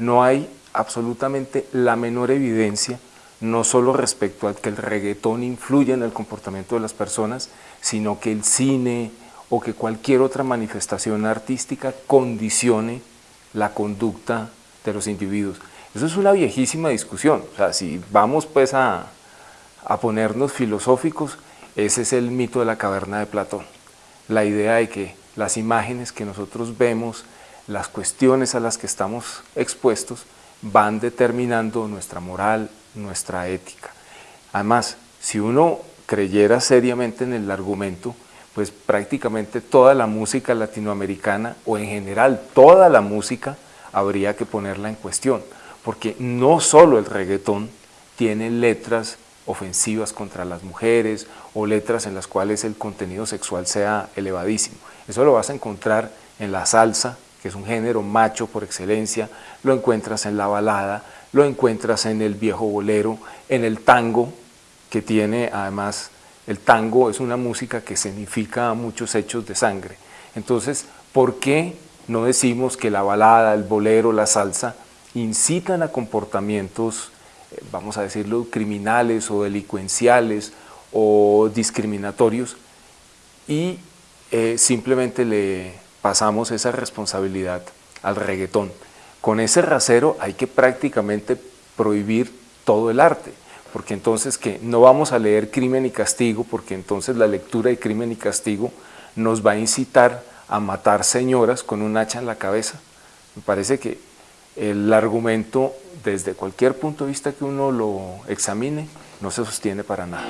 no hay absolutamente la menor evidencia, no solo respecto a que el reggaetón influye en el comportamiento de las personas, sino que el cine o que cualquier otra manifestación artística condicione la conducta de los individuos. Eso es una viejísima discusión, o sea, si vamos pues a, a ponernos filosóficos, ese es el mito de la caverna de Platón, la idea de que las imágenes que nosotros vemos, las cuestiones a las que estamos expuestos, van determinando nuestra moral, nuestra ética. Además, si uno creyera seriamente en el argumento, pues prácticamente toda la música latinoamericana o en general toda la música habría que ponerla en cuestión, porque no solo el reggaetón tiene letras ofensivas contra las mujeres o letras en las cuales el contenido sexual sea elevadísimo. Eso lo vas a encontrar en la salsa, que es un género macho por excelencia, lo encuentras en la balada, lo encuentras en el viejo bolero, en el tango, que tiene además, el tango es una música que significa muchos hechos de sangre. Entonces, ¿por qué no decimos que la balada, el bolero, la salsa incitan a comportamientos, eh, vamos a decirlo, criminales o delincuenciales o discriminatorios y eh, simplemente le pasamos esa responsabilidad al reggaetón. Con ese rasero hay que prácticamente prohibir todo el arte, porque entonces que no vamos a leer Crimen y Castigo, porque entonces la lectura de Crimen y Castigo nos va a incitar a matar señoras con un hacha en la cabeza. Me parece que el argumento, desde cualquier punto de vista que uno lo examine, no se sostiene para nada.